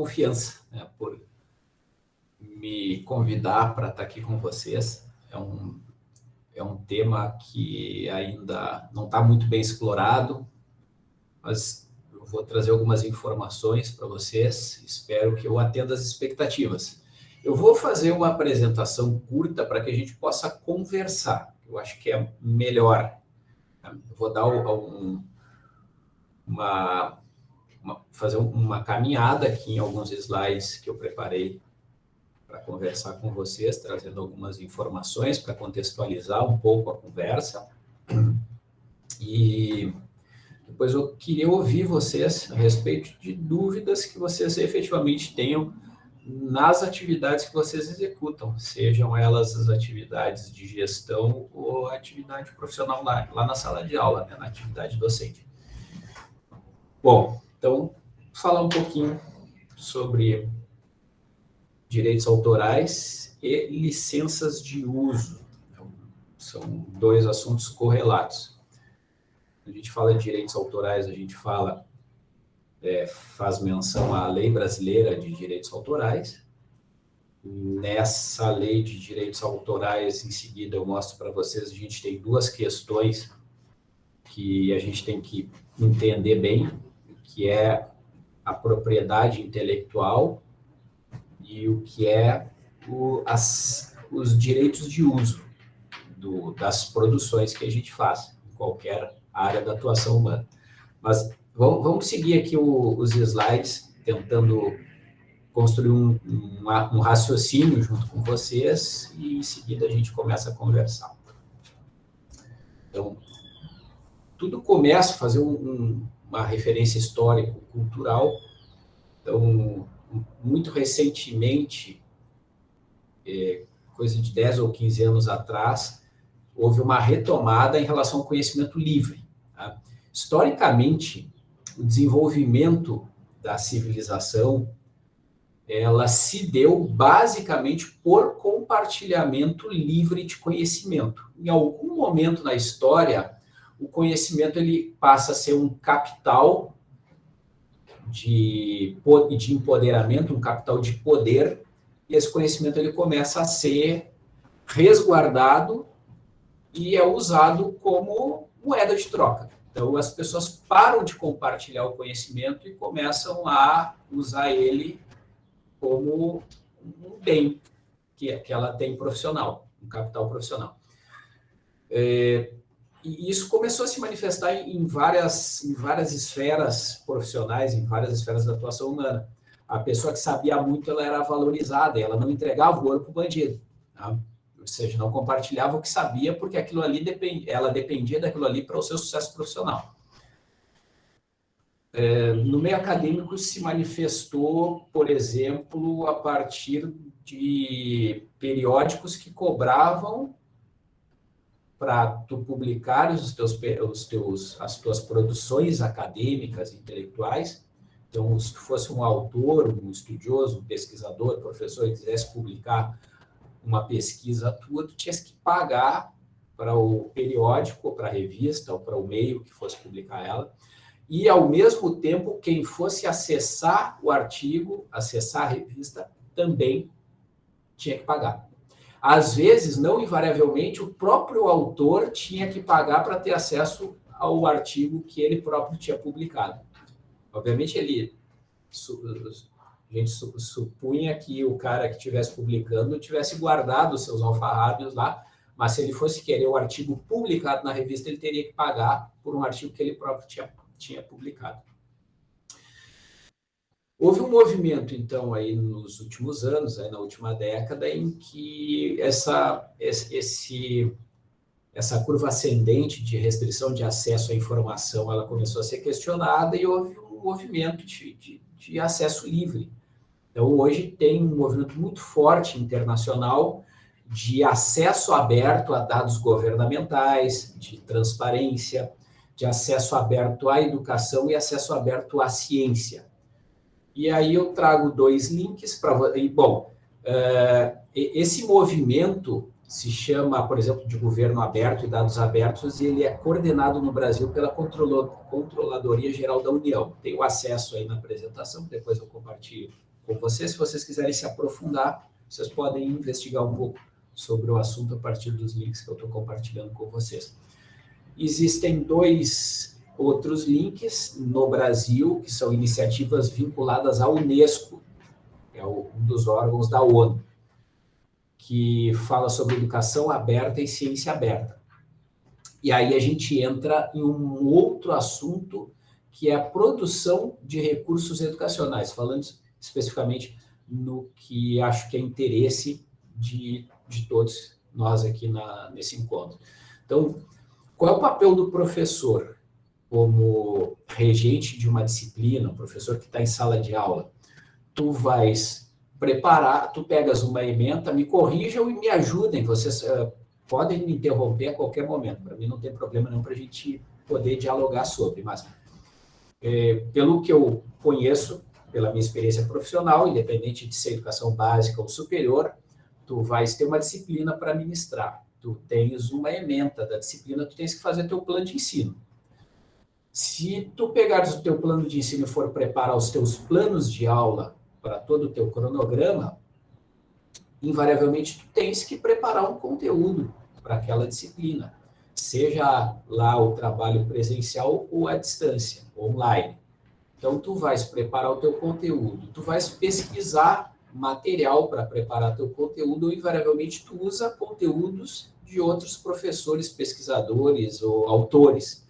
confiança, né, por me convidar para estar aqui com vocês. É um, é um tema que ainda não está muito bem explorado, mas eu vou trazer algumas informações para vocês, espero que eu atenda as expectativas. Eu vou fazer uma apresentação curta para que a gente possa conversar, eu acho que é melhor. Eu vou dar um, uma, uma, fazer uma caminhada aqui em alguns slides que eu preparei para conversar com vocês, trazendo algumas informações para contextualizar um pouco a conversa. E depois eu queria ouvir vocês a respeito de dúvidas que vocês efetivamente tenham nas atividades que vocês executam, sejam elas as atividades de gestão ou atividade profissional lá, lá na sala de aula, né, na atividade docente. Bom, então, falar um pouquinho sobre direitos autorais e licenças de uso. Então, são dois assuntos correlatos. A gente fala de direitos autorais, a gente fala, é, faz menção à Lei Brasileira de Direitos Autorais. Nessa lei de direitos autorais, em seguida eu mostro para vocês, a gente tem duas questões que a gente tem que entender bem que é a propriedade intelectual e o que é o, as, os direitos de uso do, das produções que a gente faz, em qualquer área da atuação humana. Mas vamos, vamos seguir aqui o, os slides, tentando construir um, um, um, raciocínio junto com vocês e em seguida a gente começa a conversar. Então, tudo começa a fazer um, uma referência histórico-cultural. Então, muito recentemente, é, coisa de 10 ou 15 anos atrás, houve uma retomada em relação ao conhecimento livre. Tá? Historicamente, o desenvolvimento da civilização ela se deu basicamente por compartilhamento livre de conhecimento. Em algum momento na história, o conhecimento ele passa a ser um capital de, de empoderamento, um capital de poder, e esse conhecimento ele começa a ser resguardado e é usado como moeda de troca. Então, as pessoas param de compartilhar o conhecimento e começam a usar ele como um bem que, que ela tem profissional, um capital profissional. É, e isso começou a se manifestar em várias, em várias esferas profissionais, em várias esferas da atuação humana. A pessoa que sabia muito, ela era valorizada, ela não entregava o ouro para o bandido. Tá? Ou seja, não compartilhava o que sabia, porque aquilo ali depend, ela dependia daquilo ali para o seu sucesso profissional. É, no meio acadêmico se manifestou, por exemplo, a partir de periódicos que cobravam para tu publicar os teus, os teus, as tuas produções acadêmicas, intelectuais. Então, se tu fosse um autor, um estudioso, um pesquisador, professor, e quisesse publicar uma pesquisa tua, tu tinhas que pagar para o periódico, para a revista, ou para o meio que fosse publicar ela, e, ao mesmo tempo, quem fosse acessar o artigo, acessar a revista, também tinha que pagar. Às vezes, não invariavelmente, o próprio autor tinha que pagar para ter acesso ao artigo que ele próprio tinha publicado. Obviamente, ele a gente supunha que o cara que estivesse publicando tivesse guardado seus alfarrábios lá, mas se ele fosse querer o artigo publicado na revista, ele teria que pagar por um artigo que ele próprio tinha, tinha publicado. Houve um movimento, então, aí nos últimos anos, aí na última década, em que essa, esse, essa curva ascendente de restrição de acesso à informação ela começou a ser questionada e houve um movimento de, de, de acesso livre. Então, hoje tem um movimento muito forte internacional de acesso aberto a dados governamentais, de transparência, de acesso aberto à educação e acesso aberto à ciência. E aí eu trago dois links para... E, bom, uh, esse movimento se chama, por exemplo, de governo aberto e dados abertos, e ele é coordenado no Brasil pela Controladoria Geral da União. Tem o acesso aí na apresentação, depois eu compartilho com vocês. Se vocês quiserem se aprofundar, vocês podem investigar um pouco sobre o assunto a partir dos links que eu estou compartilhando com vocês. Existem dois outros links no Brasil, que são iniciativas vinculadas à Unesco, é um dos órgãos da ONU, que fala sobre educação aberta e ciência aberta. E aí a gente entra em um outro assunto, que é a produção de recursos educacionais, falando especificamente no que acho que é interesse de, de todos nós aqui na, nesse encontro. Então, qual é o papel do professor como regente de uma disciplina, um professor que está em sala de aula? Tu vais preparar, tu pegas uma ementa, me corrijam e me ajudem, vocês uh, podem me interromper a qualquer momento, para mim não tem problema não para a gente poder dialogar sobre, mas é, pelo que eu conheço, pela minha experiência profissional, independente de ser educação básica ou superior, tu vais ter uma disciplina para ministrar, tu tens uma ementa da disciplina, tu tens que fazer teu plano de ensino. Se tu pegares o teu plano de ensino e for preparar os teus planos de aula para todo o teu cronograma, invariavelmente tu tens que preparar um conteúdo para aquela disciplina, seja lá o trabalho presencial ou à distância, online. Então, tu vais preparar o teu conteúdo, tu vais pesquisar material para preparar teu conteúdo, ou invariavelmente tu usa conteúdos de outros professores, pesquisadores ou autores.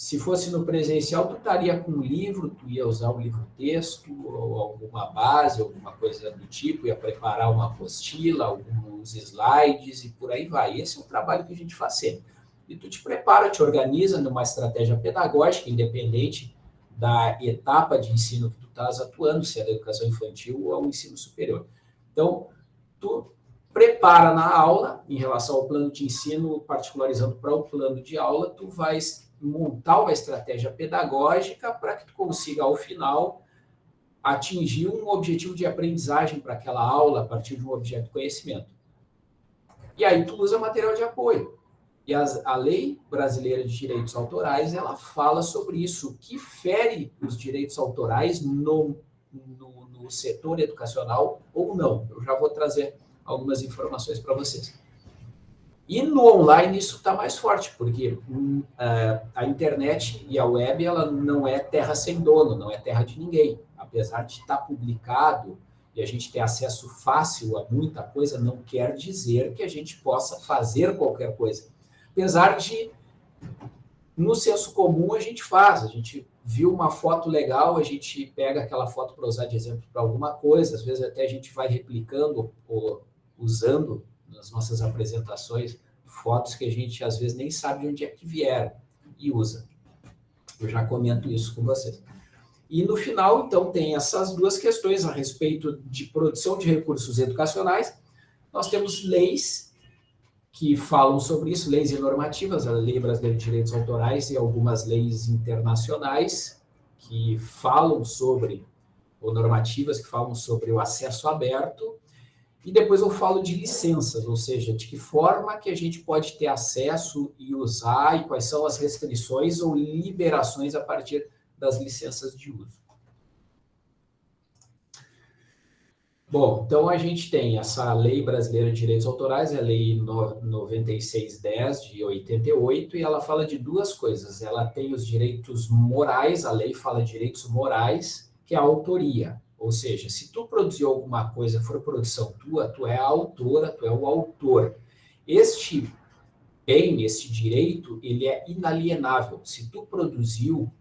Se fosse no presencial, tu estaria com um livro, tu ia usar um livro-texto, ou alguma base, alguma coisa do tipo, ia preparar uma apostila, alguns slides e por aí vai. Esse é o trabalho que a gente faz sempre. E tu te prepara, te organiza numa estratégia pedagógica, independente da etapa de ensino que tu estás atuando, se é da educação infantil ou ao ensino superior. Então, tu prepara na aula, em relação ao plano de ensino, particularizando para o plano de aula, tu vais montar uma estratégia pedagógica para que tu consiga, ao final, atingir um objetivo de aprendizagem para aquela aula a partir de um objeto de conhecimento. E aí tu usa material de apoio. E as, a lei brasileira de direitos autorais, ela fala sobre isso, que fere os direitos autorais no, no, no setor educacional ou não. Eu já vou trazer algumas informações para vocês. E no online isso está mais forte, porque uh, a internet e a web ela não é terra sem dono, não é terra de ninguém. Apesar de estar tá publicado e a gente ter acesso fácil a muita coisa, não quer dizer que a gente possa fazer qualquer coisa. Apesar de, no senso comum, a gente faz. A gente viu uma foto legal, a gente pega aquela foto para usar de exemplo para alguma coisa, às vezes até a gente vai replicando ou usando nas nossas apresentações fotos que a gente às vezes nem sabe de onde é que vieram e usa. Eu já comento isso com vocês. E no final, então, tem essas duas questões a respeito de produção de recursos educacionais. Nós temos leis que falam sobre isso, leis e normativas, a Lei Brasileira de Direitos Autorais e algumas leis internacionais que falam sobre, ou normativas que falam sobre o acesso aberto e depois eu falo de licenças, ou seja, de que forma que a gente pode ter acesso e usar e quais são as restrições ou liberações a partir das licenças de uso. Bom, então a gente tem essa Lei Brasileira de Direitos Autorais, a Lei 9610 de 88, e ela fala de duas coisas. Ela tem os direitos morais, a lei fala de direitos morais, que é a autoria. Ou seja, se tu produziu alguma coisa, for produção tua, tu é a autora, tu é o autor. Este bem, este direito, ele é inalienável. Se tu produziu,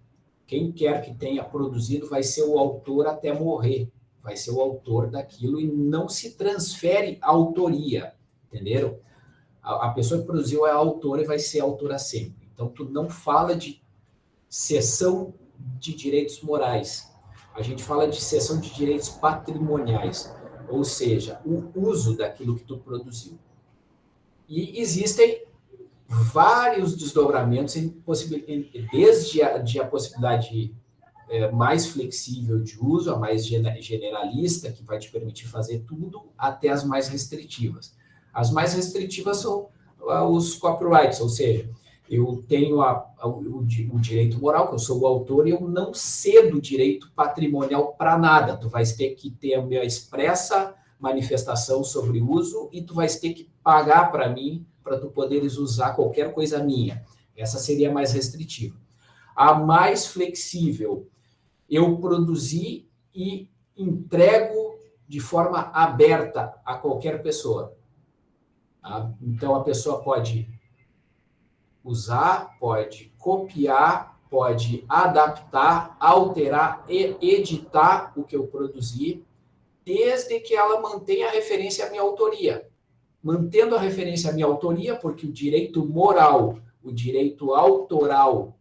quem quer que tenha produzido vai ser o autor até morrer. Vai ser o autor daquilo e não se transfere a autoria, entenderam? A, a pessoa que produziu é a autora e vai ser autora sempre. Então, tu não fala de cessão de direitos morais, a gente fala de cessão de direitos patrimoniais, ou seja, o uso daquilo que tu produziu. E existem vários desdobramentos, desde a, de a possibilidade é, mais flexível de uso, a mais generalista, que vai te permitir fazer tudo, até as mais restritivas. As mais restritivas são ah, os copyrights, ou seja, eu tenho a, a, o, o, direito moral, que eu sou o autor, e eu não cedo direito patrimonial para nada. Tu vais ter que ter a minha expressa manifestação sobre uso e tu vais ter que pagar para mim para tu poderes usar qualquer coisa minha. Essa seria mais restritiva. A mais flexível, eu produzi e entrego de forma aberta a qualquer pessoa. Tá? Então, a pessoa pode usar, pode copiar, pode adaptar, alterar e editar o que eu produzi, desde que ela mantenha a referência à minha autoria. Mantendo a referência à minha autoria, porque o direito moral, o direito autoral,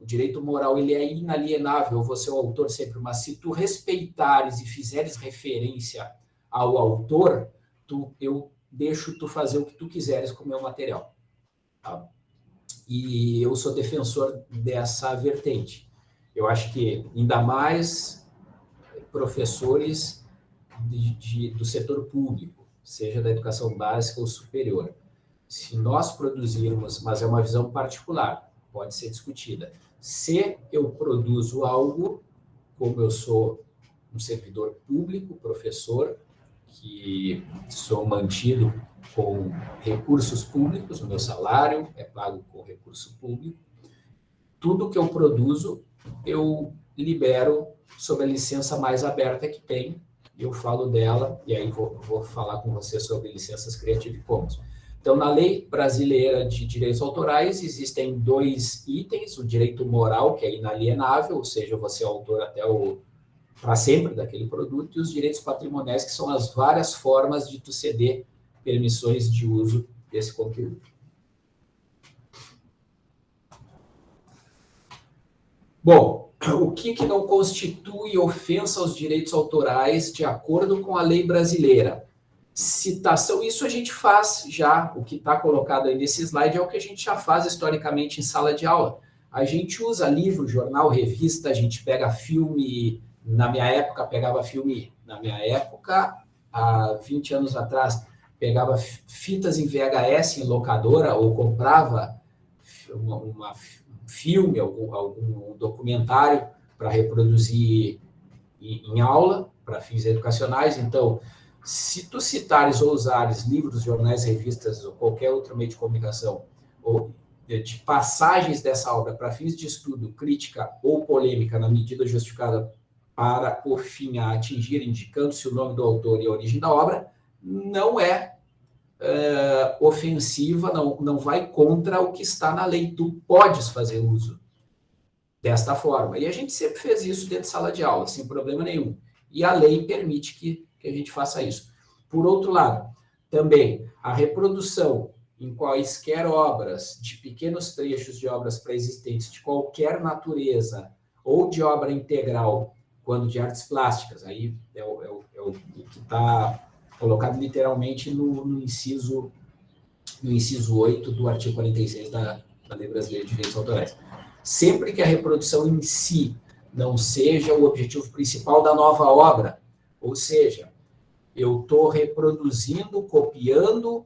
o direito moral ele é inalienável, você é o autor sempre, mas se tu respeitares e fizeres referência ao autor, tu, eu deixo tu fazer o que tu quiseres com o meu material. Tá? E eu sou defensor dessa vertente. Eu acho que ainda mais professores de, de, do setor público, seja da educação básica ou superior. Se nós produzirmos, mas é uma visão particular, pode ser discutida. Se eu produzo algo, como eu sou um servidor público, professor, que sou mantido com recursos públicos, o meu salário é pago com recurso público. Tudo que eu produzo, eu libero sob a licença mais aberta que tem, eu falo dela, e aí vou, vou falar com você sobre licenças Creative Commons. Então, na lei brasileira de direitos autorais, existem dois itens, o direito moral, que é inalienável, ou seja, você é autor até o para sempre daquele produto, e os direitos patrimoniais, que são as várias formas de tu ceder permissões de uso desse conteúdo. Bom, o que, que não constitui ofensa aos direitos autorais de acordo com a lei brasileira? Citação, isso a gente faz já, o que está colocado aí nesse slide é o que a gente já faz historicamente em sala de aula. A gente usa livro, jornal, revista, a gente pega filme, na minha época pegava filme, na minha época, há 20 anos atrás, pegava fitas em VHS em locadora ou comprava uma, uma um filme, algum, algum documentário para reproduzir em, em aula, para fins educacionais. Então, se tu citares ou usares livros, jornais, revistas ou qualquer outro meio de comunicação, ou de passagens dessa obra para fins de estudo, crítica ou polêmica na medida justificada para o fim a atingir, indicando-se o nome do autor e a origem da obra, não é uh, ofensiva, não, não vai contra o que está na lei. Tu podes fazer uso desta forma. E a gente sempre fez isso dentro de sala de aula, sem problema nenhum. E a lei permite que, que a gente faça isso. Por outro lado, também a reprodução em quaisquer obras, de pequenos trechos de obras pré-existentes de qualquer natureza, ou de obra integral, quando de artes plásticas, aí é o, é o, é o que está colocado literalmente no, no, inciso, no inciso 8 do artigo 46 da, da Lei Brasileira de Direitos Autorais. Sempre que a reprodução em si não seja o objetivo principal da nova obra, ou seja, eu estou reproduzindo, copiando,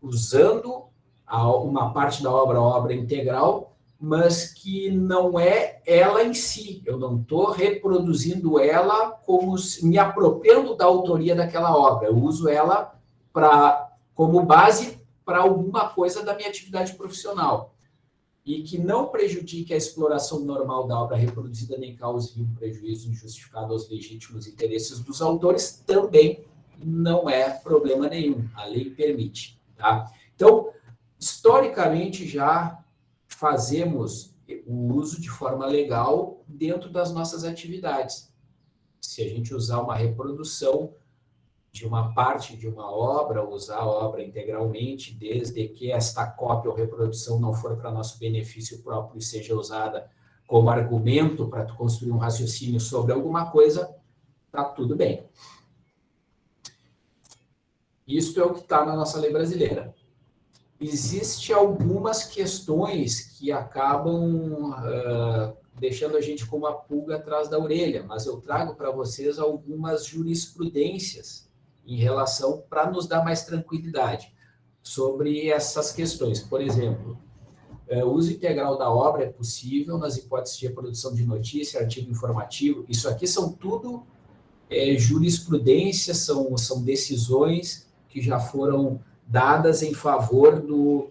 usando uma parte da obra, a obra integral, mas que não é ela em si. Eu não estou reproduzindo ela como me apropriando da autoria daquela obra. Eu uso ela para como base para alguma coisa da minha atividade profissional e que não prejudique a exploração normal da obra reproduzida nem cause um prejuízo injustificado aos legítimos interesses dos autores, também não é problema nenhum. A lei permite, tá? Então, historicamente já fazemos o uso de forma legal dentro das nossas atividades. Se a gente usar uma reprodução de uma parte de uma obra, usar a obra integralmente, desde que esta cópia ou reprodução não for para nosso benefício próprio e seja usada como argumento para construir um raciocínio sobre alguma coisa, tá tudo bem. Isso é o que está na nossa lei brasileira existe algumas questões que acabam uh, deixando a gente com uma pulga atrás da orelha, mas eu trago para vocês algumas jurisprudências em relação para nos dar mais tranquilidade sobre essas questões. Por exemplo, o uso integral da obra é possível nas hipóteses de reprodução de notícia, artigo informativo. Isso aqui são tudo é, jurisprudência, são, são decisões que já foram dadas em favor do,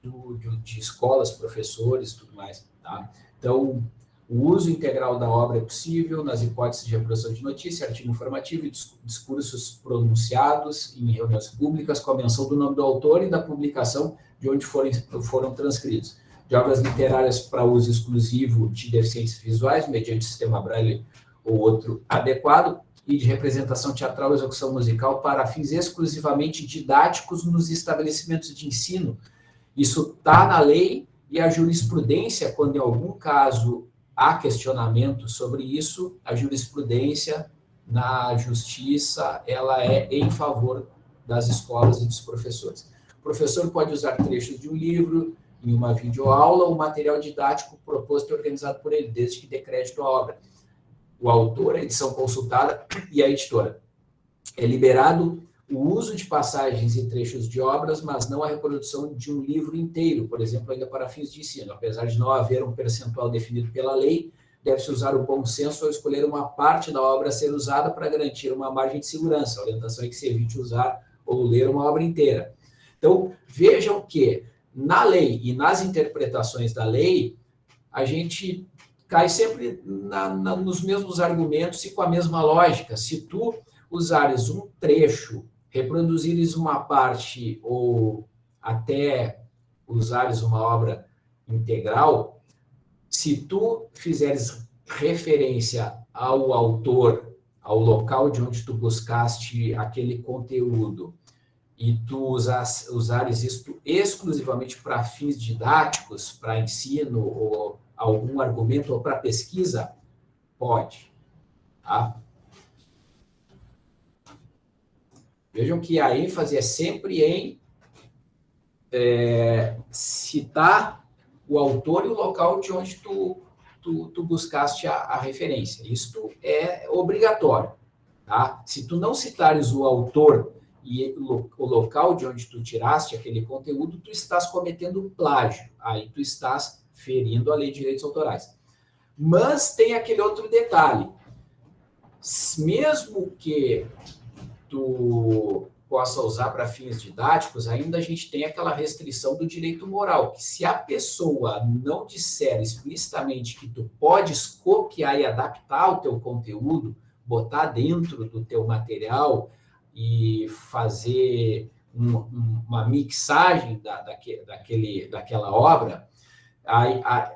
do, de escolas, professores tudo mais. Tá? Então, o uso integral da obra é possível nas hipóteses de reprodução de notícia, artigo informativo e discursos pronunciados em reuniões públicas com a menção do nome do autor e da publicação de onde foram, foram transcritos. De obras literárias para uso exclusivo de deficientes visuais, mediante sistema Braille ou outro adequado, e de representação teatral e execução musical para fins exclusivamente didáticos nos estabelecimentos de ensino. Isso está na lei e a jurisprudência, quando em algum caso há questionamento sobre isso, a jurisprudência na justiça, ela é em favor das escolas e dos professores. O professor pode usar trechos de um livro, em uma videoaula, ou material didático proposto e organizado por ele, desde que dê crédito à obra o autor, a edição consultada e a editora. É liberado o uso de passagens e trechos de obras, mas não a reprodução de um livro inteiro, por exemplo, ainda para fins de ensino. Apesar de não haver um percentual definido pela lei, deve-se usar o bom senso ao escolher uma parte da obra a ser usada para garantir uma margem de segurança. A orientação é que se evite usar ou ler uma obra inteira. Então, vejam que na lei e nas interpretações da lei, a gente cai sempre na, na, nos mesmos argumentos e com a mesma lógica. Se tu usares um trecho, reproduzires uma parte ou até usares uma obra integral, se tu fizeres referência ao autor, ao local de onde tu buscaste aquele conteúdo, e tu usas, usares isto exclusivamente para fins didáticos, para ensino ou algum argumento para pesquisa? Pode. Tá? Vejam que a ênfase é sempre em é, citar o autor e o local de onde tu, tu, tu buscaste a, a, referência. Isto é obrigatório. Tá? Se tu não citares o autor e o, o local de onde tu tiraste aquele conteúdo, tu estás cometendo plágio. Aí tu estás ferindo a lei de direitos autorais. Mas tem aquele outro detalhe. Mesmo que tu possa usar para fins didáticos, ainda a gente tem aquela restrição do direito moral, que se a pessoa não disser explicitamente que tu podes copiar e adaptar o teu conteúdo, botar dentro do teu material e fazer um, uma mixagem da, daquele, daquele, daquela obra, a, a,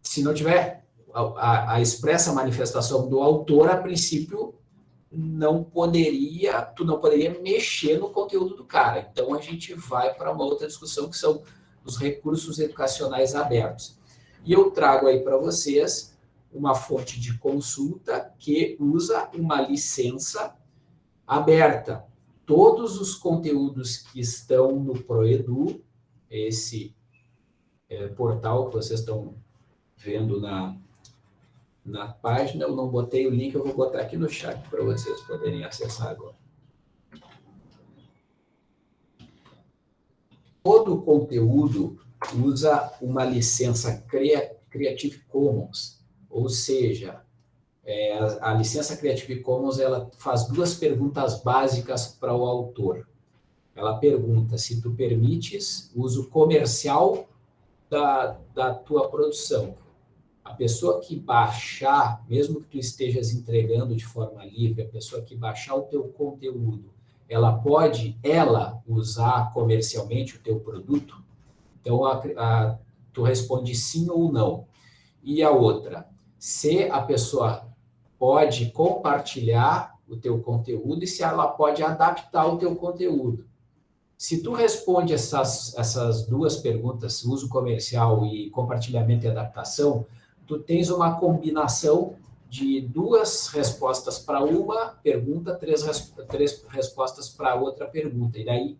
se não tiver a, a, expressa manifestação do autor, a princípio não poderia, tu não poderia mexer no conteúdo do cara. Então a gente vai para uma outra discussão que são os recursos educacionais abertos. E eu trago aí para vocês uma fonte de consulta que usa uma licença aberta. Todos os conteúdos que estão no Proedu, esse é, portal que vocês estão vendo na, na página. Eu não botei o link, eu vou botar aqui no chat para vocês poderem acessar agora. Todo conteúdo usa uma licença Creative Commons, ou seja, é, a, a licença Creative Commons ela faz duas perguntas básicas para o autor. Ela pergunta se tu permites uso comercial da, da tua produção. A pessoa que baixar, mesmo que tu estejas entregando de forma livre, a pessoa que baixar o teu conteúdo, ela pode, ela, usar comercialmente o teu produto? Então, a, a, tu responde sim ou não. E a outra, se a pessoa pode compartilhar o teu conteúdo e se ela pode adaptar o teu conteúdo. Se tu responde essas, essas duas perguntas, uso comercial e compartilhamento e adaptação, tu tens uma combinação de duas respostas para uma pergunta, três, três respostas para outra pergunta. E daí,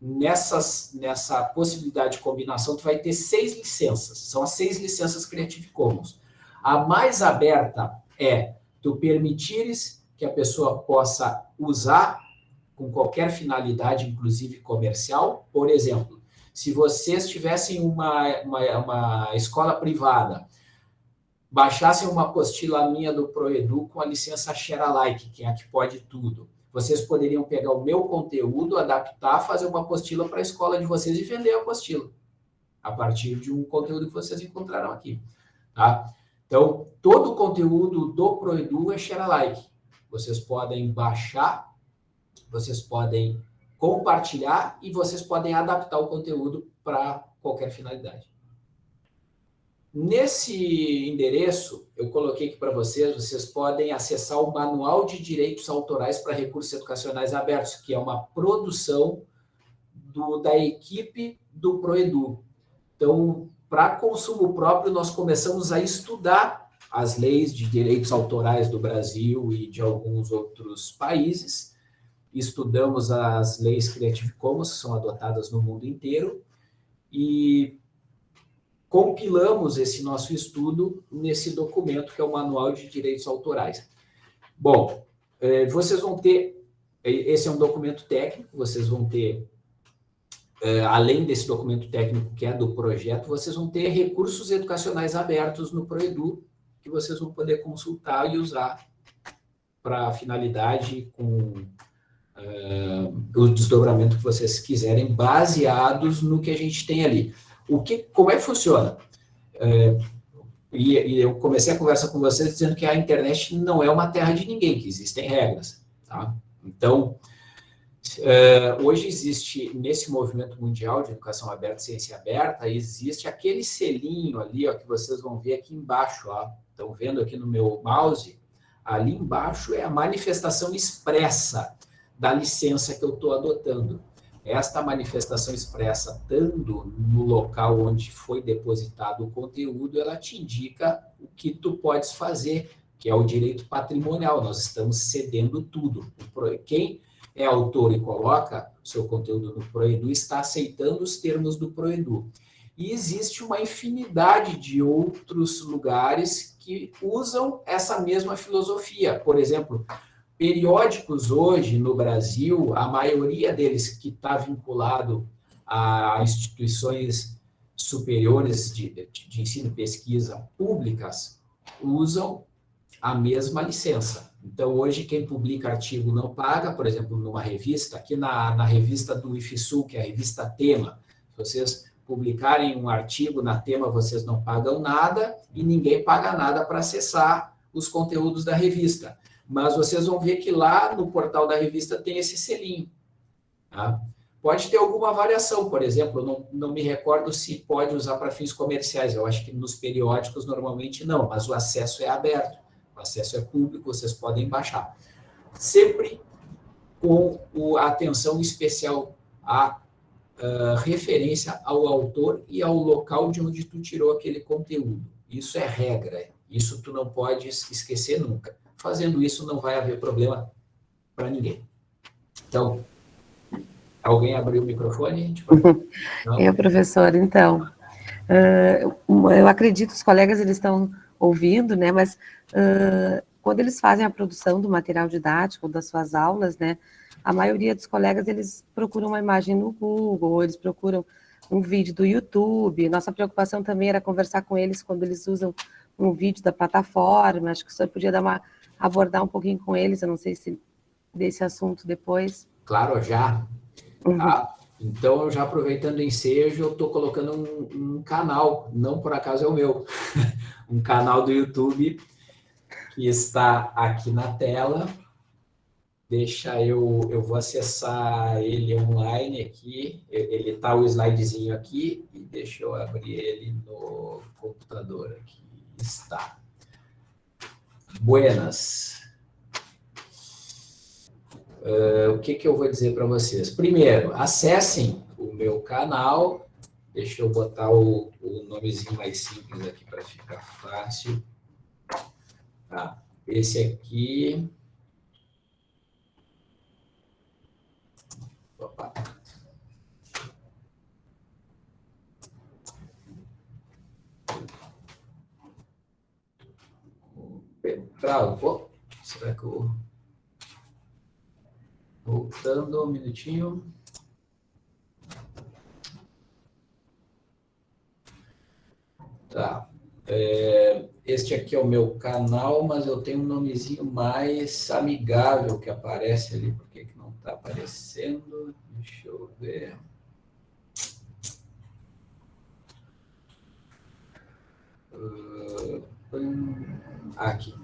nessas, nessa possibilidade de combinação, tu vai ter seis licenças. São as seis licenças Creative Commons. A mais aberta é tu permitires que a pessoa possa usar com qualquer finalidade, inclusive comercial. Por exemplo, Se vocês tivessem uma, uma, uma escola privada, baixassem uma apostila minha do ProEdu com a licença Share Alike, que é a que pode tudo, vocês poderiam pegar o meu conteúdo, adaptar, fazer uma apostila para a escola de vocês e vender a apostila, a partir de um conteúdo que vocês encontraram aqui. Tá? Então, todo o conteúdo do ProEdu é share alike. Vocês podem baixar, vocês podem compartilhar e vocês podem adaptar o conteúdo para qualquer finalidade. Nesse endereço, eu coloquei aqui para vocês, vocês podem acessar o Manual de Direitos Autorais para Recursos Educacionais Abertos, que é uma produção do, da equipe do Proedu. Então, para consumo próprio, nós começamos a estudar as leis de direitos autorais do Brasil e de alguns outros países. Estudamos as leis Creative Commons, que são adotadas no mundo inteiro, e compilamos esse nosso estudo nesse documento, que é o Manual de Direitos Autorais. Bom, é, vocês vão ter, é, esse é um documento técnico, vocês vão ter, é, além desse documento técnico que é do projeto, vocês vão ter recursos educacionais abertos no Proedu, que vocês vão poder consultar e usar para finalidade com o desdobramento que vocês quiserem, baseados no que a gente tem ali. O que, como é que funciona? É, e, e, eu comecei a conversa com vocês dizendo que a internet não é uma terra de ninguém, que existem regras. Tá? Então, é, hoje existe, nesse movimento mundial de educação aberta e ciência aberta, existe aquele selinho ali, ó, que vocês vão ver aqui embaixo. Ó, estão vendo aqui no meu mouse? Ali embaixo é a manifestação expressa da licença que eu estou adotando esta manifestação expressa, estando no local onde foi depositado o conteúdo, ela te indica o que tu podes fazer, que é o direito patrimonial. Nós estamos cedendo tudo. Quem é autor e coloca seu conteúdo no Proedu está aceitando os termos do Proedu. E existe uma infinidade de outros lugares que usam essa mesma filosofia. Por exemplo, Periódicos hoje no Brasil, a maioria deles que está vinculado a instituições superiores de, de ensino e pesquisa públicas, usam a mesma licença. Então, hoje, quem publica artigo não paga, por exemplo, numa revista, aqui na, na revista do IFSU, que é a revista Tema, se vocês publicarem um artigo na Tema, vocês não pagam nada e ninguém paga nada para acessar os conteúdos da revista mas vocês vão ver que lá no portal da revista tem esse selinho. Tá? Pode ter alguma variação, por exemplo, não, não me recordo se pode usar para fins comerciais, eu acho que nos periódicos normalmente não, mas o acesso é aberto, o acesso é público, vocês podem baixar. Sempre com a atenção especial à uh, referência ao autor e ao local de onde tu tirou aquele conteúdo. Isso é regra, isso tu não pode esquecer nunca. Fazendo isso, não vai haver problema para ninguém. Então, alguém abriu o microfone? Eu, professor, então, uh, eu acredito os colegas eles estão ouvindo, né, mas uh, quando eles fazem a produção do material didático, das suas aulas, né, a maioria dos colegas, eles procuram uma imagem no Google, eles procuram um vídeo do YouTube, nossa preocupação também era conversar com eles quando eles usam um vídeo da plataforma, acho que o senhor podia dar uma abordar um pouquinho com eles, eu não sei se desse assunto depois. Claro, já. Uhum. Tá? Então, já aproveitando o ensejo, eu estou colocando um, um, canal, não por acaso é o meu, um canal do YouTube que está aqui na tela. Deixa eu, eu vou acessar ele online aqui, ele está o slidezinho aqui, e deixa eu abrir ele no computador aqui. Está. Buenas. Uh, o que, que eu vou dizer para vocês? Primeiro, acessem o meu canal. Deixa eu botar o, o nomezinho mais simples aqui para ficar fácil. Tá. Esse aqui... Opa. Travou. Será que eu... Voltando um minutinho. Tá. É, este aqui é o meu canal, mas eu tenho um nomezinho mais amigável que aparece ali. Por que, que não está aparecendo? Deixa eu ver. Ah, hum, aqui.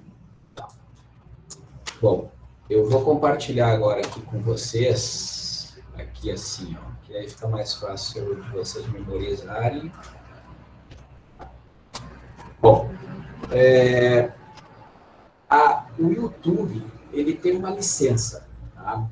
Bom, eu vou compartilhar agora aqui com vocês, aqui assim, ó, que aí fica mais fácil de vocês memorizarem. Bom, é, a, o YouTube, ele tem uma licença, tá?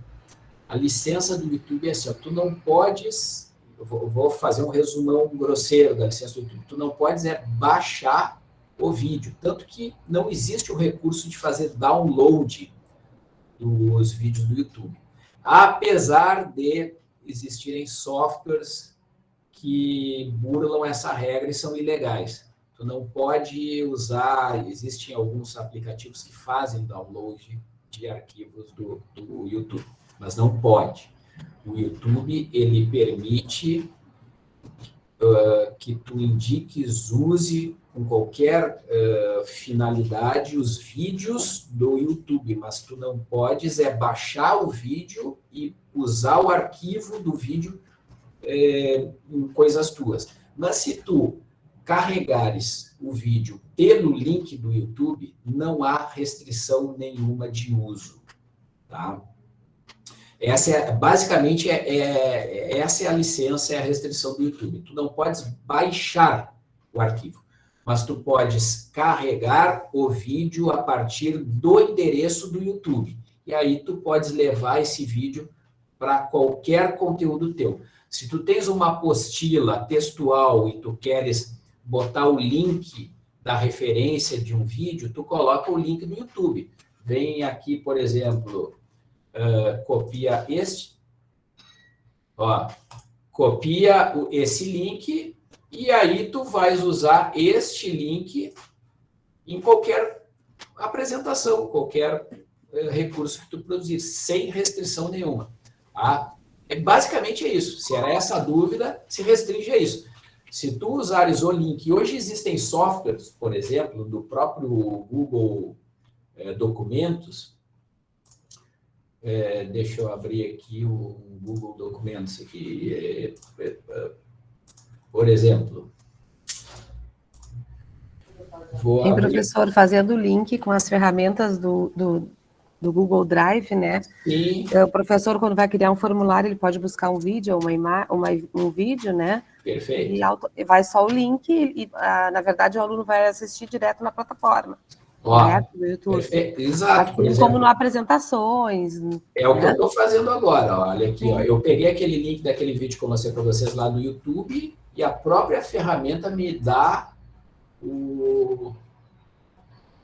A licença do YouTube é assim, ó, tu não podes, vou, vou fazer um resumão grosseiro da licença do YouTube, tu não podes é baixar o vídeo, tanto que não existe o recurso de fazer download dos vídeos do YouTube. Apesar de existirem softwares que burlam essa regra e são ilegais. Tu não pode usar, existem alguns aplicativos que fazem download de arquivos do, do YouTube, mas não pode. O YouTube, ele permite uh, que tu indiques, use com qualquer uh, finalidade os vídeos do YouTube, mas tu não podes é baixar o vídeo e usar o arquivo do vídeo é, em coisas tuas. Mas se tu carregares o vídeo pelo link do YouTube, não há restrição nenhuma de uso, tá? Essa é, basicamente, é, é, essa é a licença, é a restrição do YouTube. Tu não podes baixar o arquivo, mas tu podes carregar o vídeo a partir do endereço do YouTube. E aí tu podes levar esse vídeo para qualquer conteúdo teu. Se tu tens uma apostila textual e tu queres botar o link da referência de um vídeo, tu coloca o link no YouTube. Vem aqui, por exemplo, uh, copia este, ó, copia esse link e aí tu vais usar este link em qualquer apresentação, qualquer uh, recurso que tu produzir, sem restrição nenhuma. Tá? É, basicamente é isso. Se era essa a dúvida, se restringe a isso. Se tu usares o link, hoje existem softwares, por exemplo, do próprio Google é, Documentos, é, deixa eu abrir aqui o Google Documentos aqui, é por exemplo. Vou Tem abrir... professor fazendo o link com as ferramentas do, do, do Google Drive, né? Sim. O professor, quando vai criar um formulário, ele pode buscar um vídeo, uma ima uma, um vídeo, né? Perfeito. E auto, vai só o link e, ah, na verdade, o aluno vai assistir direto na plataforma. Ó, né. Perfeito. Exato. Assim como no apresentações. É né? o que eu estou fazendo agora. Olha aqui, ó, eu peguei aquele link daquele vídeo que eu mostrei para vocês lá no YouTube e a própria ferramenta me dá o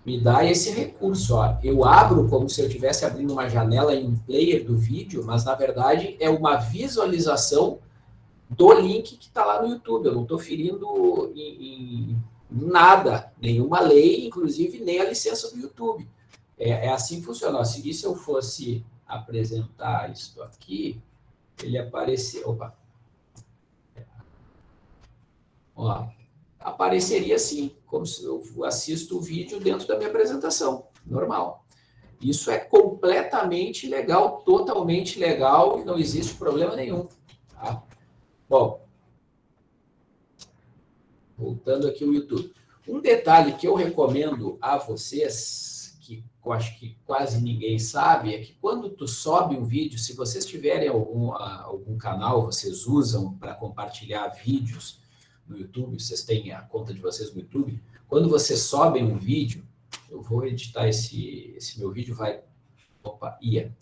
me dá esse recurso. Ó. Eu abro como se eu estivesse abrindo uma janela em um player do vídeo, mas na verdade é uma visualização do link que está lá no YouTube. Eu não estou ferindo em, em, nada, nenhuma lei, inclusive nem a licença do YouTube. É, é assim que funciona. Se, se eu fosse apresentar isso aqui, ele apareceu. Opa. Ó, apareceria assim, como se eu assisto o vídeo dentro da minha apresentação, normal. Isso é completamente legal, totalmente legal, não existe problema nenhum. Tá? Bom, voltando aqui ao YouTube. Um detalhe que eu recomendo a vocês, que eu acho que quase ninguém sabe, é que quando tu sobe um vídeo, se vocês tiverem algum, algum canal, vocês usam para compartilhar vídeos no YouTube, vocês têm a conta de vocês no YouTube, quando vocês sobem um vídeo, eu vou editar esse, esse meu vídeo, vai... Opa, ia.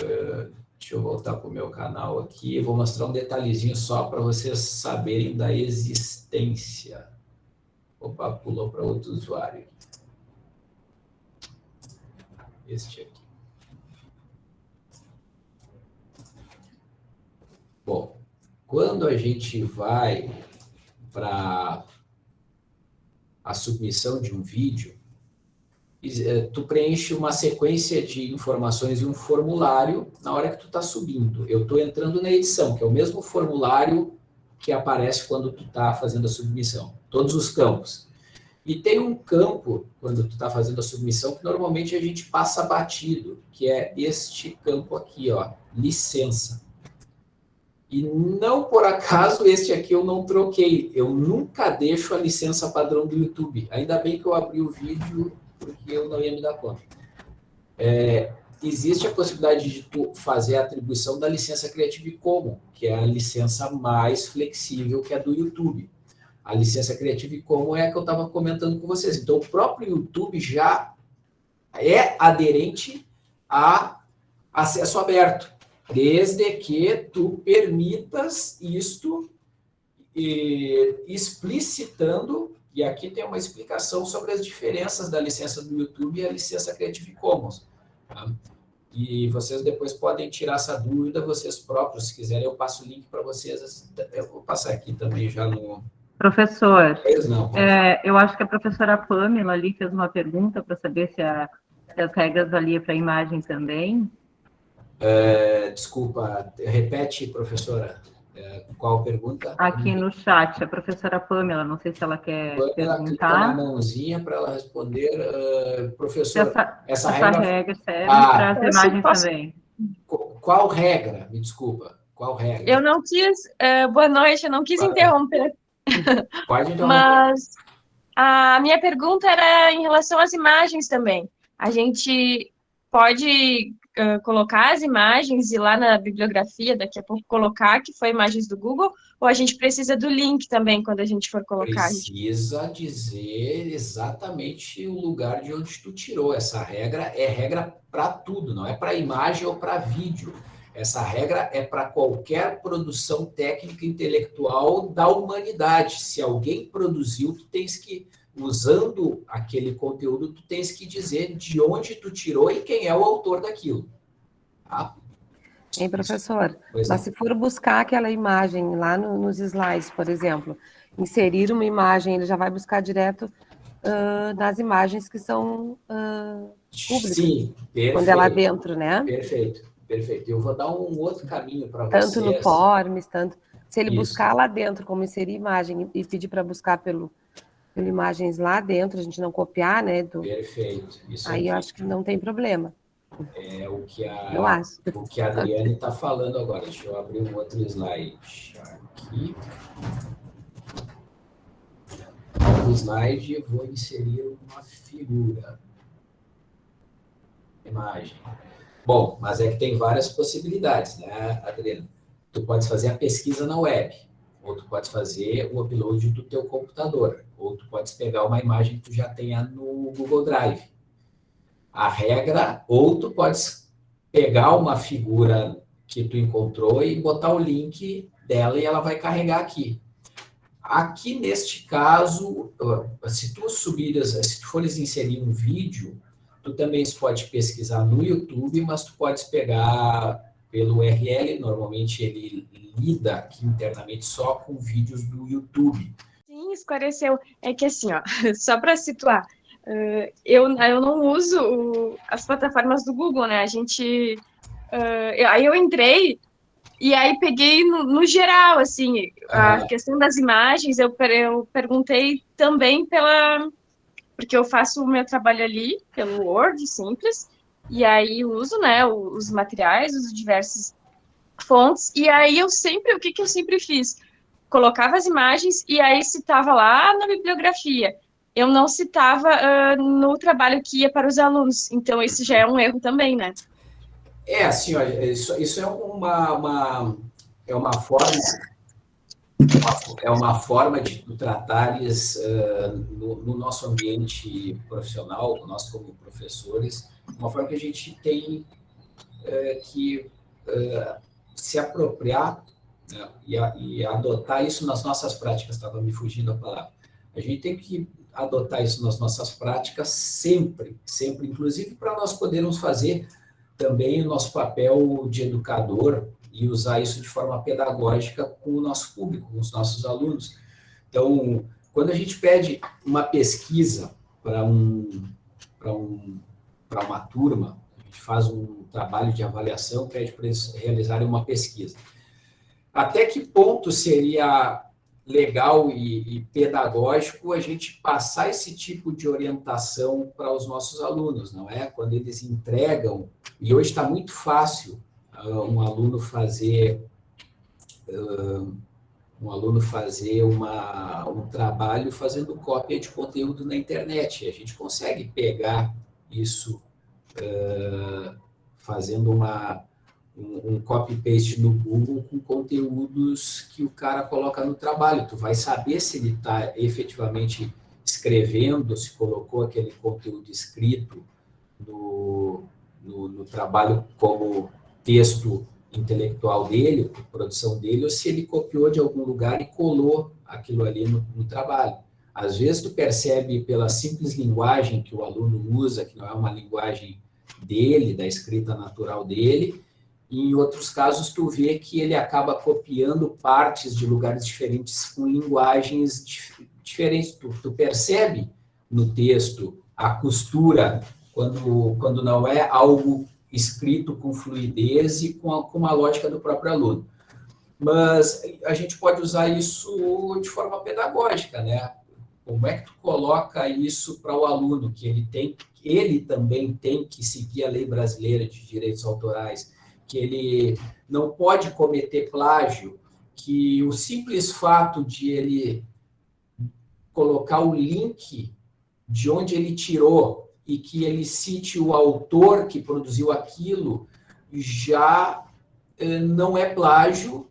Uh, Deixa eu voltar para o meu canal aqui. Vou mostrar um detalhezinho só para vocês saberem da existência. Opa, pulou para outro usuário. Este aqui. Bom, quando a gente vai para a submissão de um vídeo, eh, tu preenche uma sequência de informações e um formulário na hora que tu está subindo. Eu estou entrando na edição, que é o mesmo formulário que aparece quando tu está fazendo a submissão. Todos os campos. E tem um campo, quando tu está fazendo a submissão, que normalmente a gente passa batido, que é este campo aqui, ó, licença. E não por acaso este aqui eu não troquei. Eu nunca deixo a licença padrão do YouTube. Ainda bem que eu abri o vídeo, porque eu não ia me dar conta. É, existe a possibilidade de tu fazer a atribuição da licença Creative Commons, que é a licença mais flexível que é do YouTube. A licença Creative Commons é a que eu estava comentando com vocês. Então, o próprio YouTube já é aderente a acesso aberto, desde que tu permitas isto explicitando, e aqui tem uma explicação sobre as diferenças da licença do YouTube e a licença Creative Commons. Tá? E vocês depois podem tirar essa dúvida, vocês próprios, se quiserem, eu passo o link para vocês. Eu vou passar aqui também já no... Professor, não, é, eu acho que a professora Pamela ali fez uma pergunta para saber se, a, se, as regras ali para a imagem também. É, desculpa, repete, professora. É, qual pergunta? Aqui no chat, a professora Pamela, não sei se ela quer Pamela, perguntar. na mãozinha para ela responder. Uh, professor, essa, essa, essa regra... regra... serve ah, para as imagens posso... também. Qual regra? Me desculpa. Qual regra? Eu não quis... Uh, boa noite, eu não quis interromper. Pode interromper. Mas a minha pergunta era em relação às imagens também. A gente pode uh, colocar as imagens e lá na bibliografia, daqui a pouco colocar que foi imagens do Google, ou a gente precisa do link também quando a gente for colocar? Precisa dizer exatamente o lugar de onde tu tirou. Essa regra é regra para tudo, não é para imagem ou para vídeo. Essa regra é para qualquer produção técnica intelectual da humanidade. Se alguém produziu, tu tens que usando aquele conteúdo, tu tens que dizer de onde tu tirou e quem é o autor daquilo. Tá? Hein, professor? Pois Mas é. se for buscar aquela imagem lá no, nos slides, por exemplo, inserir uma imagem, ele já vai buscar direto uh, nas imagens que são uh, públicas. Sim, perfeito. Quando é lá dentro, né? Perfeito, perfeito. Eu vou dar um outro caminho para vocês. Tanto no Forms, tanto... Se ele Isso. buscar lá dentro, como inserir imagem e pedir para buscar pelo imagens lá dentro, a gente não copiar, né? Do... Perfeito. Isso Aí eu acho que não tem problema. É o que a, eu acho. O que a Adriane está falando agora. Deixa eu abrir um outro slide aqui. No slide eu vou inserir uma figura. Imagem. Bom, mas é que tem várias possibilidades, né, Adriana? Tu pode fazer a pesquisa na web, ou tu pode fazer o upload do teu computador ou tu podes pegar uma imagem que tu já tenha no Google Drive. A regra, ou tu podes pegar uma figura que tu encontrou e botar o link dela e ela vai carregar aqui. Aqui, neste caso, se tu subires, se tu fores inserir um vídeo, tu também pode pesquisar no YouTube, mas tu podes pegar pelo URL, normalmente ele lida aqui internamente só com vídeos do YouTube esclareceu é que, assim, ó, só para situar, uh, eu, eu não uso o, as plataformas do Google, né? A gente. Uh, aí eu entrei e aí peguei no, no geral, assim, a ah. questão das imagens, eu, eu perguntei também pela. Porque eu faço o meu trabalho ali, pelo Word, simples, e aí uso, né, os materiais, uso diversas fontes, e aí eu sempre, o que, que eu sempre fiz? colocava as imagens e aí citava lá na bibliografia. Eu não citava uh, no trabalho que ia para os alunos. Então, isso já é um erro também, né? É, assim, isso, isso é uma, uma, é uma forma é uma forma de tratares uh, no, no, nosso ambiente profissional, nós como professores, uma forma que a gente tem uh, que uh, se apropriar né, e, a, e, adotar isso nas nossas práticas, estava me fugindo a palavra. A gente tem que adotar isso nas nossas práticas sempre, sempre, inclusive para nós podermos fazer também o nosso papel de educador e usar isso de forma pedagógica com o nosso público, com os nossos alunos. Então, quando a gente pede uma pesquisa para um, um, uma turma, a gente faz um trabalho de avaliação, pede para eles realizarem uma pesquisa até que ponto seria legal e, e, pedagógico a gente passar esse tipo de orientação para os nossos alunos, não é? Quando eles entregam, e hoje está muito fácil uh, um aluno fazer uh, um aluno fazer uma, um trabalho fazendo cópia de conteúdo na internet. A gente consegue pegar isso uh, fazendo uma, um, copy-paste no Google com conteúdos que o cara coloca no trabalho. Tu vai saber se ele está efetivamente escrevendo, se colocou aquele conteúdo escrito no, no, no trabalho como texto intelectual dele, produção dele, ou se ele copiou de algum lugar e colou aquilo ali no, no, trabalho. Às vezes tu percebe pela simples linguagem que o aluno usa, que não é uma linguagem dele, da escrita natural dele, e em outros casos tu vê que ele acaba copiando partes de lugares diferentes com linguagens dif diferentes. Tu, tu percebe no texto a costura quando, quando não é algo escrito com fluidez e com, a, com uma lógica do próprio aluno. Mas a gente pode usar isso de forma pedagógica, né? Como é que tu coloca isso para o aluno, que ele tem, ele também tem que seguir a lei brasileira de direitos autorais, que ele não pode cometer plágio, que o simples fato de ele colocar o link de onde ele tirou e que ele cite o autor que produziu aquilo, já eh, não é plágio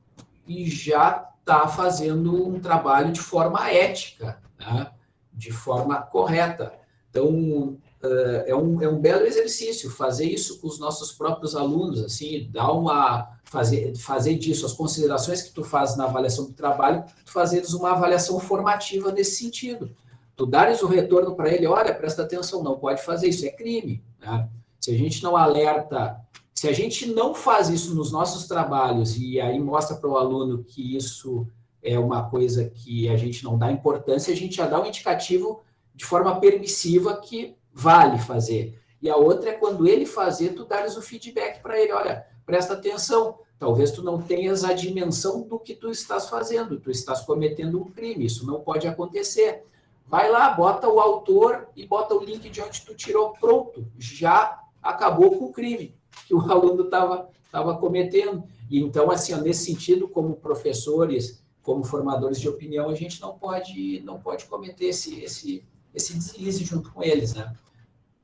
e já está fazendo um trabalho de forma ética, né? de forma correta. Então, eh, é um, é um belo exercício fazer isso com os nossos próprios alunos, assim, dar uma fazer fazer disso as considerações que tu faz na avaliação do trabalho, tu fazeres uma avaliação formativa nesse sentido tu dares o retorno para ele, olha, presta atenção, não pode fazer isso, é crime. Né? Se a gente não alerta, se a gente não faz isso nos nossos trabalhos e aí mostra para o aluno que isso é uma coisa que a gente não dá importância, a gente já dá um indicativo de forma permissiva que vale fazer. E a outra é quando ele fazer, tu dares o feedback para ele, olha, presta atenção, talvez tu não tenhas a dimensão do que tu estás fazendo, tu estás cometendo um crime, isso não pode acontecer. Vai lá, bota o autor e bota o link de onde tu tirou, pronto, já acabou com o crime que o aluno estava tava cometendo. E então, assim, ó, nesse sentido, como professores, como formadores de opinião, a gente não pode, não pode cometer esse, esse, esse deslize junto com eles, né?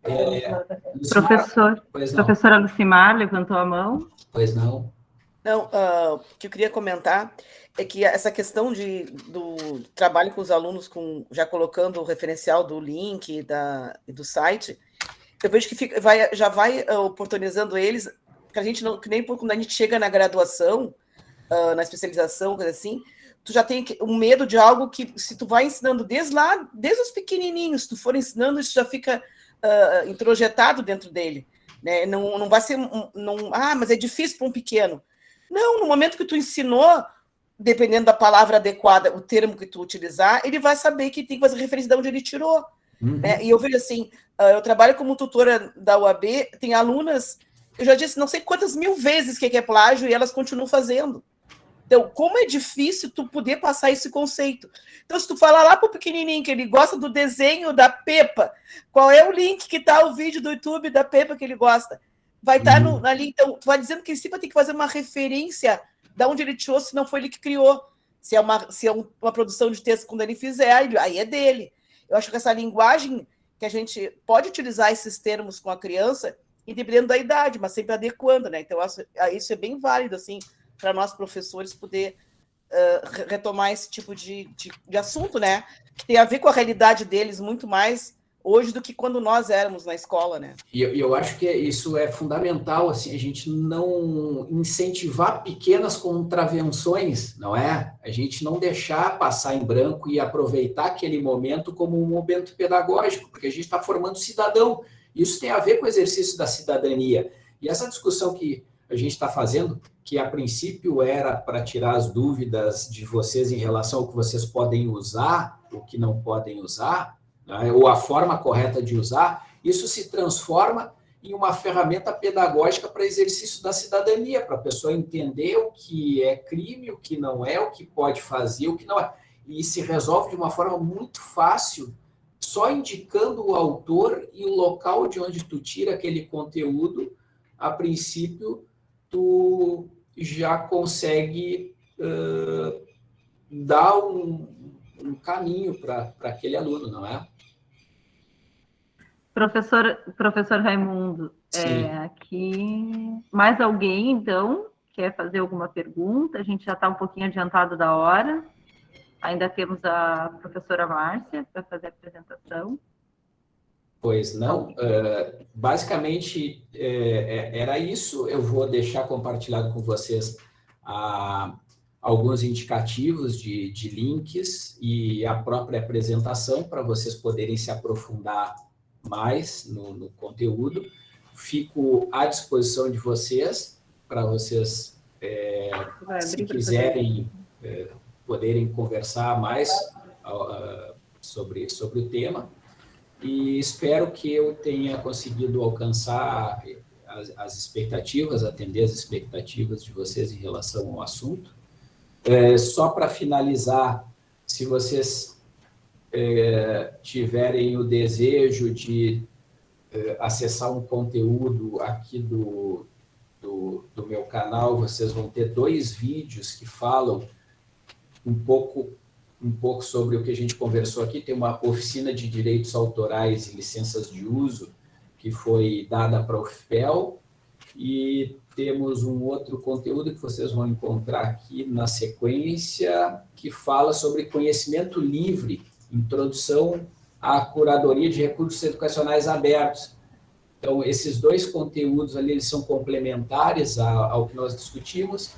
É, Lucimar, Professor, professora Lucimar levantou a mão. Pois não. Não, uh, o que eu queria comentar é que essa questão de, do trabalho com os alunos, com, já colocando o referencial do link da, do site, eu vejo que fica, vai, já vai uh, oportunizando eles, que a gente não, que nem quando a gente chega na graduação, uh, na especialização, coisa assim, tu já tem um medo de algo que, se tu vai ensinando desde lá, desde os pequenininhos, se tu for ensinando, isso já fica uh, introjetado dentro dele. Né? Não, não vai ser, um, não, ah, mas é difícil para um pequeno. Não, no momento que tu ensinou, dependendo da palavra adequada, o termo que tu utilizar, ele vai saber que tem que fazer referência de onde ele tirou. Uhum. Né? E eu vejo assim, ah, eu trabalho como tutora da UAB, tem alunas, eu já disse não sei quantas mil vezes que é plágio e elas continuam fazendo. Então, como é difícil tu poder passar esse conceito. Então, se tu falar lá para o pequenininho que ele gosta do desenho da Pepa, qual é o link que está o vídeo do YouTube da Pepa que ele gosta? vai estar tá uhum. ali. Então, tu vai dizendo que ele sempre tem que fazer uma referência de onde ele tirou, se não foi ele que criou. Se é uma, se é uma produção de texto, quando ele fizer, aí é dele. Eu acho que essa linguagem que a gente pode utilizar esses termos com a criança, dependendo da idade, mas sempre adequando, né? Então, ah, isso é bem válido, assim, para nós professores poder uh, retomar esse tipo de, de, de assunto, né? Que tem a ver com a realidade deles muito mais hoje do que quando nós éramos na escola, né? E eu, eu, acho que isso é fundamental, assim, a gente não incentivar pequenas contravenções, não é? A gente não deixar passar em branco e aproveitar aquele momento como um momento pedagógico, porque a gente está formando cidadão. Isso tem a ver com o exercício da cidadania. E essa discussão que a gente está fazendo, que a princípio era para tirar as dúvidas de vocês em relação ao que vocês podem usar, o que não podem usar, né, ou a forma correta de usar, isso se transforma em uma ferramenta pedagógica para exercício da cidadania, para a pessoa entender o que é crime, o que não é, o que pode fazer, o que não é. E se resolve de uma forma muito fácil, só indicando o autor e o local de onde tu tira aquele conteúdo, a princípio, tu já consegue uh, dar um, um caminho para aquele aluno, não é? Professor, professor Raimundo, é, aqui mais alguém, então, quer fazer alguma pergunta? A gente já está um pouquinho adiantado da hora. Ainda temos a professora Márcia para fazer a apresentação. Pois não. Uh, basicamente, é, é, era isso. Eu vou deixar compartilhado com vocês a, alguns indicativos de, de links e a própria apresentação para vocês poderem se aprofundar mais no, no conteúdo. Fico à disposição de vocês, para vocês, é, Vai, se quiserem, é, poderem conversar mais uh, sobre, sobre o tema. E espero que eu tenha conseguido alcançar as, as expectativas, atender as expectativas de vocês em relação ao assunto. É, só para finalizar, se vocês é, tiverem o desejo de é, acessar um conteúdo aqui do, do, do, meu canal, vocês vão ter dois vídeos que falam um pouco, um pouco sobre o que a gente conversou aqui. Tem uma oficina de direitos autorais e licenças de uso que foi dada para o FPEL e temos um outro conteúdo que vocês vão encontrar aqui na sequência, que fala sobre conhecimento livre introdução à curadoria de recursos educacionais abertos. Então, esses dois conteúdos ali eles são complementares ao que nós discutimos.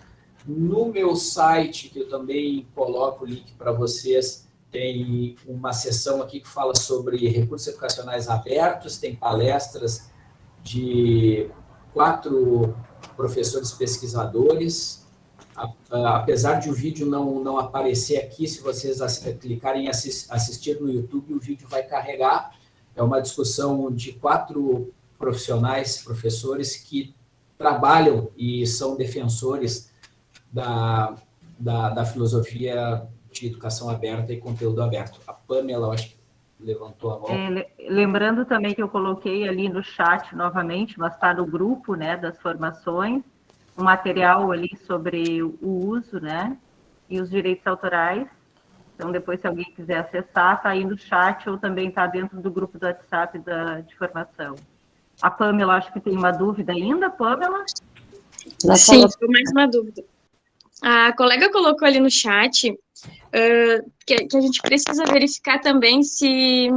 No meu site, que eu também coloco o link para vocês, tem uma seção aqui que fala sobre recursos educacionais abertos, tem palestras de quatro professores pesquisadores, apesar de o vídeo não, não aparecer aqui, se vocês clicarem em assistir no YouTube, o vídeo vai carregar. É uma discussão de quatro profissionais, professores, que trabalham e são defensores da, da, da filosofia de educação aberta e conteúdo aberto. A Pamela, eu acho que levantou a mão. É, lembrando também que eu coloquei ali no chat novamente, mas está no grupo né, das formações, um material ali sobre o uso, né, e os direitos autorais. Então, depois, se alguém quiser acessar, está aí no chat ou também está dentro do grupo do WhatsApp da, de formação. A Pamela, acho que tem uma dúvida ainda, Pamela? Sim, mais uma dúvida. A colega colocou ali no chat uh, que, que, a gente precisa verificar também se,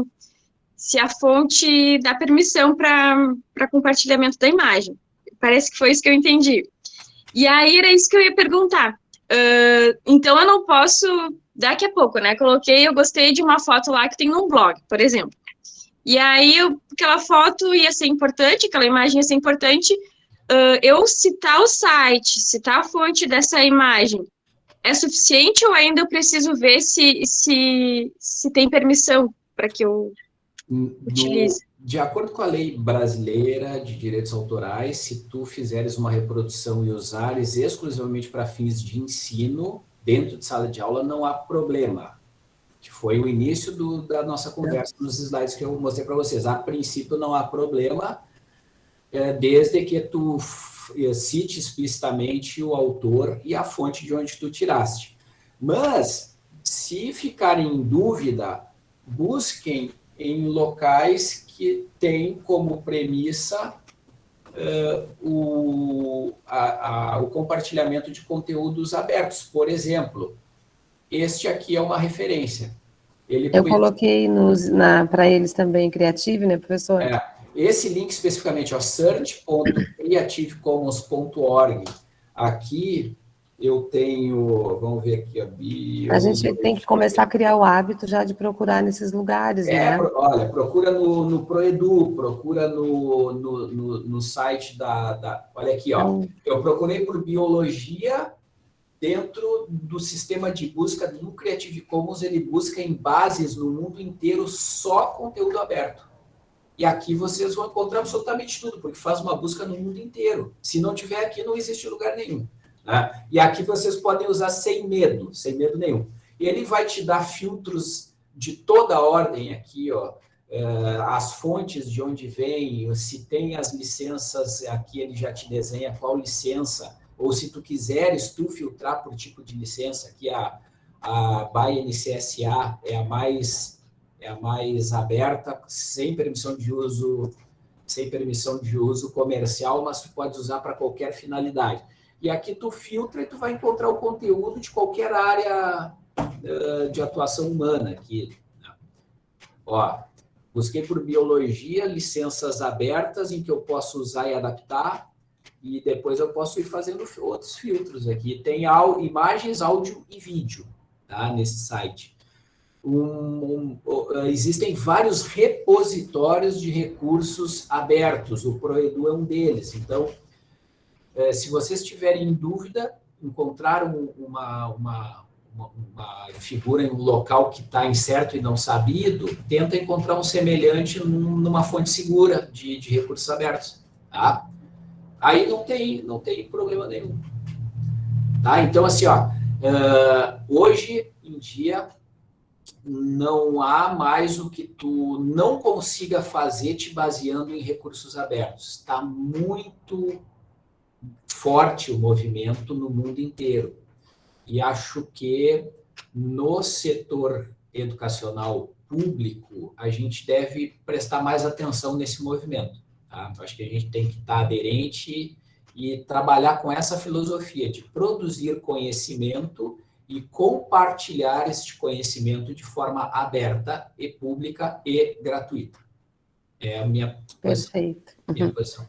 se a fonte dá permissão para compartilhamento da imagem. Parece que foi isso que eu entendi. E aí era isso que eu ia perguntar. Uh, então eu não posso, daqui a pouco, né? Coloquei, eu gostei de uma foto lá que tem num blog, por exemplo. E aí eu, aquela foto ia ser importante, aquela imagem ia ser importante. Uh, eu citar o site, citar a fonte dessa imagem, é suficiente ou ainda eu preciso ver se, se, se tem permissão para que eu utilize? de acordo com a lei brasileira de direitos autorais, se tu fizeres uma reprodução e usares exclusivamente para fins de ensino, dentro de sala de aula, não há problema. Que foi o início do, da nossa conversa nos slides que eu mostrei para vocês. A princípio, não há problema, é, desde que tu é, cite explicitamente o autor e a fonte de onde tu tiraste. Mas, se ficarem em dúvida, busquem em locais que tem como premissa uh, o, a, a, o compartilhamento de conteúdos abertos. Por exemplo, este aqui é uma referência. Ele Eu coloquei para eles também Creative, né, professor? É, esse link especificamente, search.creativecommons.org, aqui eu tenho, vamos ver aqui a bio. A gente tem que começar a criar o hábito já de procurar nesses lugares, é, né? Olha, procura no, no Proedu, procura no, no, no, no site da, da, Olha aqui, ó. Então, eu procurei por biologia dentro do sistema de busca do Creative Commons, ele busca em bases no mundo inteiro só conteúdo aberto. E aqui vocês vão encontrar absolutamente tudo, porque faz uma busca no mundo inteiro. Se não tiver aqui, não existe lugar nenhum. Né? E aqui vocês podem usar sem medo, sem medo nenhum. E ele vai te dar filtros de toda a ordem aqui, ó, é, as fontes de onde vem, se tem as licenças, aqui ele já te desenha qual licença, ou se tu quiseres tu filtrar por tipo de licença, aqui a, a ByNCSA é a mais é a mais aberta, sem permissão de uso, sem permissão de uso comercial, mas tu pode usar para qualquer finalidade. E aqui tu filtra e tu vai encontrar o conteúdo de qualquer área uh, de atuação humana aqui. Né? Ó, busquei por biologia, licenças abertas em que eu posso usar e adaptar, e depois eu posso ir fazendo outros filtros aqui. Tem imagens, áudio e vídeo tá, nesse site um, um, existem vários repositórios de recursos abertos, o Proedu é um deles. Então, é, se vocês tiverem dúvida, encontraram uma, uma, uma, uma figura em um local que está incerto e não sabido, tenta encontrar um semelhante numa fonte segura de, de recursos abertos. Tá? Aí não tem, não tem problema nenhum. Tá? Então, assim, ó, uh, hoje em dia, não há mais o que tu não consiga fazer te baseando em recursos abertos. Está muito forte o movimento no mundo inteiro. E acho que no setor educacional público, a gente deve prestar mais atenção nesse movimento. Tá? Acho que a gente tem que estar aderente e trabalhar com essa filosofia de produzir conhecimento e compartilhar este conhecimento de forma aberta e pública e gratuita. É a minha posição. Perfeito. Minha posição.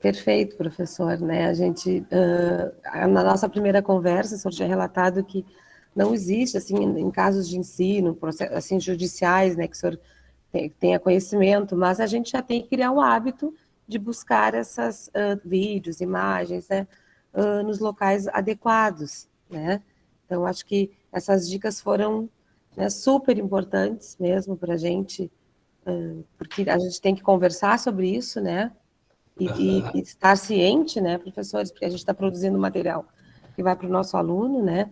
Perfeito, professor. Né? A gente, uh, na nossa primeira conversa, o senhor tinha relatado que não existe, assim, em casos de ensino, assim, judiciais, né, que o senhor tenha conhecimento, mas a gente já tem que criar um hábito de buscar esses uh, vídeos, imagens, né, uh, nos locais adequados, né? Então, acho que essas dicas foram né, super importantes mesmo para a gente, porque a gente tem que conversar sobre isso, né? E, e, e estar ciente, né, professores, porque a gente está produzindo material que vai para o nosso aluno, né?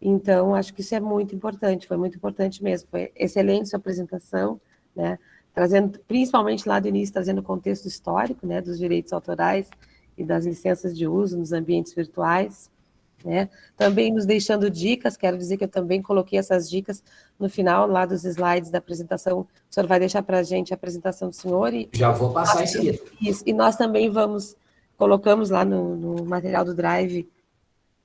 Então, acho que isso é muito importante, foi muito importante mesmo. Foi excelente sua apresentação, né? Trazendo, principalmente lá do início, trazendo o contexto histórico, né, dos direitos autorais e das licenças de uso nos ambientes virtuais. Né? Também nos deixando dicas, quero dizer que eu também coloquei essas dicas no final lá dos slides da apresentação. O senhor vai deixar para a gente a apresentação do senhor? E, Já vou passar em seguida. Isso, e nós também vamos, colocamos lá no, no material do Drive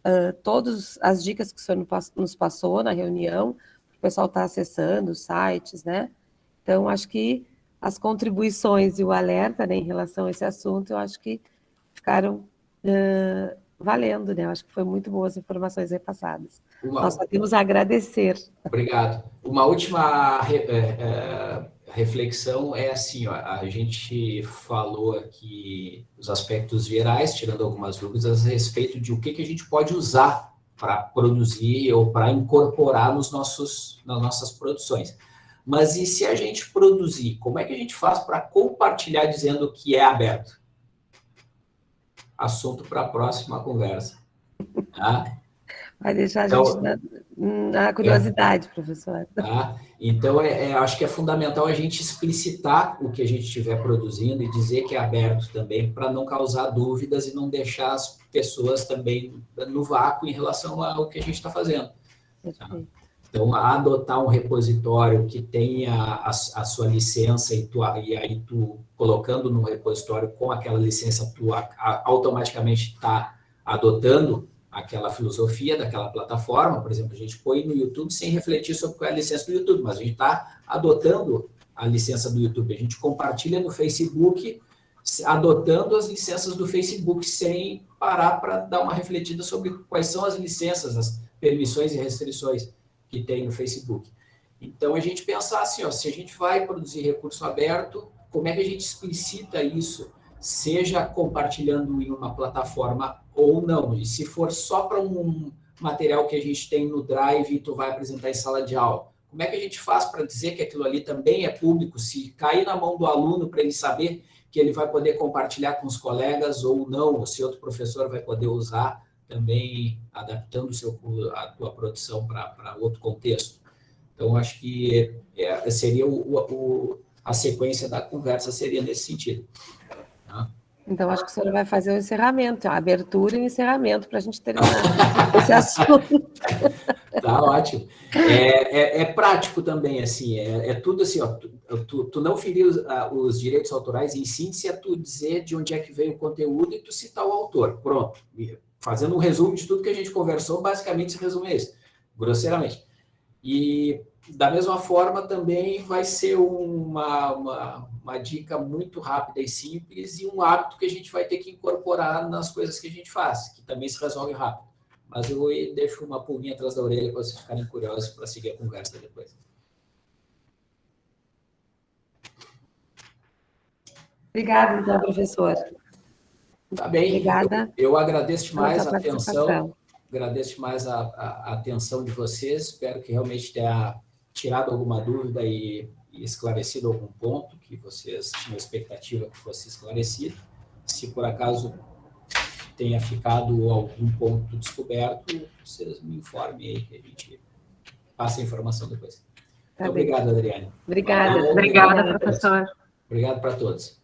uh, todas as dicas que o senhor nos passou na reunião, o pessoal está acessando os sites, né? Então, acho que as contribuições e o alerta né, em relação a esse assunto, eu acho que ficaram uh, valendo, né? Acho que foi muito boas informações repassadas. Uma... Nós só temos a agradecer. Obrigado. Uma última re, é, é, reflexão é assim, ó, a gente falou aqui os aspectos gerais, tirando algumas dúvidas a respeito de o que, que a gente pode usar para produzir ou para incorporar nos nossos, nas nossas produções. Mas e se a gente produzir, como é que a gente faz para compartilhar dizendo que é aberto? Assunto para a próxima conversa. Tá? Vai deixar então, a gente na, na curiosidade, é, professor. Tá? Então, é, é, acho que é fundamental a gente explicitar o que a gente estiver produzindo e dizer que é aberto também, para não causar dúvidas e não deixar as pessoas também no vácuo em relação ao que a gente está fazendo. Tá? Então, adotar um repositório que tenha a, a sua licença e, tu, e aí tu, colocando no repositório com aquela licença, tu a, a, automaticamente está adotando aquela filosofia daquela plataforma. Por exemplo, a gente põe no YouTube sem refletir sobre qual é a licença do YouTube, mas a gente está adotando a licença do YouTube. A gente compartilha no Facebook, adotando as licenças do Facebook sem parar para dar uma refletida sobre quais são as licenças, as permissões e restrições que tem no Facebook. Então, a gente pensar assim, ó, se a gente vai produzir recurso aberto, como é que a gente explicita isso, seja compartilhando em uma plataforma ou não. E se for só para um material que a gente tem no Drive e tu vai apresentar em sala de aula, Como é que a gente faz para dizer que aquilo ali também é público, se cair na mão do aluno para ele saber que ele vai poder compartilhar com os colegas ou não, ou se outro professor vai poder usar também adaptando o seu, a tua produção para outro contexto. Então, acho que é, seria o, o, a sequência da conversa seria nesse sentido. Tá? Então, acho que o senhor vai fazer o encerramento, a abertura e encerramento para a gente terminar esse assunto. Tá ótimo. É, é, é, prático também, assim, é, é tudo assim, ó, tu, tu, tu não ferir os, os, direitos autorais em síntese é tu dizer de onde é que veio o conteúdo e tu citar o autor. Pronto. Fazendo um resumo de tudo que a gente conversou, basicamente esse resumo é esse, grosseiramente. E da mesma forma, também vai ser uma, uma, uma, dica muito rápida e simples e um hábito que a gente vai ter que incorporar nas coisas que a gente faz, que também se resolve rápido. Mas eu deixo uma pulguinha atrás da orelha para vocês ficarem curiosos para seguir a conversa depois. Obrigada, então, professor. Tá bem. Obrigada. Eu, eu agradeço demais a atenção, agradeço demais a, a, a atenção de vocês, espero que realmente tenha tirado alguma dúvida e, e esclarecido algum ponto que vocês tinham expectativa que fosse esclarecido. Se por acaso tenha ficado algum ponto descoberto, vocês me informem aí que a gente passa a informação depois. Tá obrigado, Adriane. Obrigada. Obrigada, professor. Obrigado para todos.